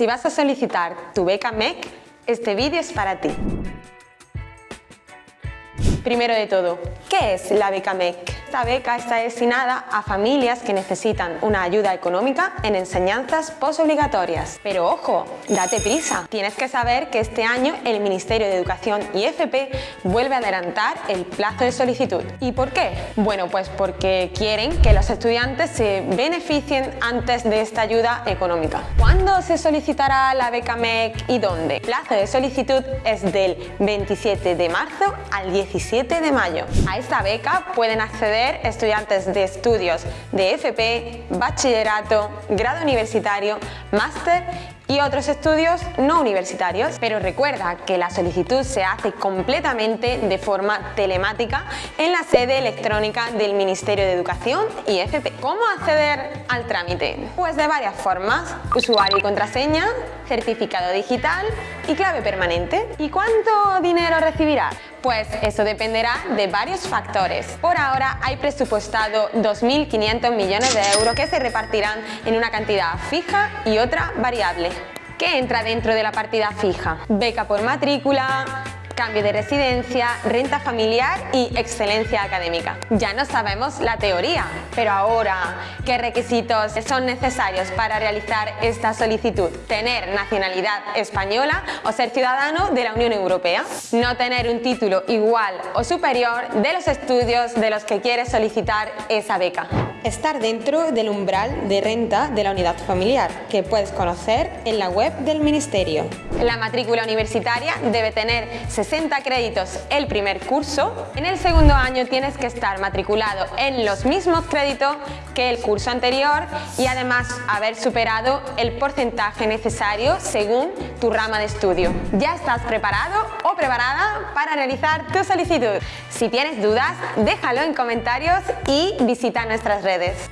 Si vas a solicitar tu beca MEC, este vídeo es para ti. Primero de todo, ¿qué es la beca MEC? Esta beca está destinada a familias que necesitan una ayuda económica en enseñanzas postobligatorias. Pero ojo, date prisa. Tienes que saber que este año el Ministerio de Educación y FP vuelve a adelantar el plazo de solicitud. ¿Y por qué? Bueno, pues porque quieren que los estudiantes se beneficien antes de esta ayuda económica. ¿Cuándo se solicitará la beca MEC y dónde? El plazo de solicitud es del 27 de marzo al 17 de mayo. A esta beca pueden acceder estudiantes de estudios de FP, bachillerato, grado universitario, máster y otros estudios no universitarios. Pero recuerda que la solicitud se hace completamente de forma telemática en la sede electrónica del Ministerio de Educación y FP. ¿Cómo acceder al trámite? Pues de varias formas. Usuario y contraseña, certificado digital y clave permanente. ¿Y cuánto dinero recibirás? Pues eso dependerá de varios factores. Por ahora hay presupuestado 2.500 millones de euros que se repartirán en una cantidad fija y otra variable. ¿Qué entra dentro de la partida fija? Beca por matrícula, cambio de residencia, renta familiar y excelencia académica. Ya no sabemos la teoría, pero ahora, ¿qué requisitos son necesarios para realizar esta solicitud? Tener nacionalidad española o ser ciudadano de la Unión Europea. No tener un título igual o superior de los estudios de los que quieres solicitar esa beca. Estar dentro del umbral de renta de la unidad familiar, que puedes conocer en la web del Ministerio. La matrícula universitaria debe tener 60 créditos el primer curso. En el segundo año tienes que estar matriculado en los mismos créditos que el curso anterior y además haber superado el porcentaje necesario según tu rama de estudio. ¿Ya estás preparado o preparada para realizar tu solicitud? Si tienes dudas, déjalo en comentarios y visita nuestras redes.